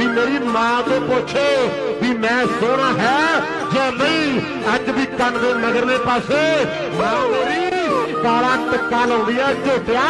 ਵੀ ਮੇਰੀ ਮਾਂ ਤੋਂ ਪੁੱਛ ਵੀ ਮੈਂ ਸੋਹਣਾ ਹੈ ਜਾਂ ਨਹੀਂ ਅੱਜ ਵੀ ਕੰਨ ਦੇ ਮਗਰਲੇ ਪਾਸੇ ਮਾਂ ਮੇਰੀ ਕਾਲਾ ਟਿੱਕਾ ਲਾਉਂਦੀ ਆ ਝੋਟਿਆ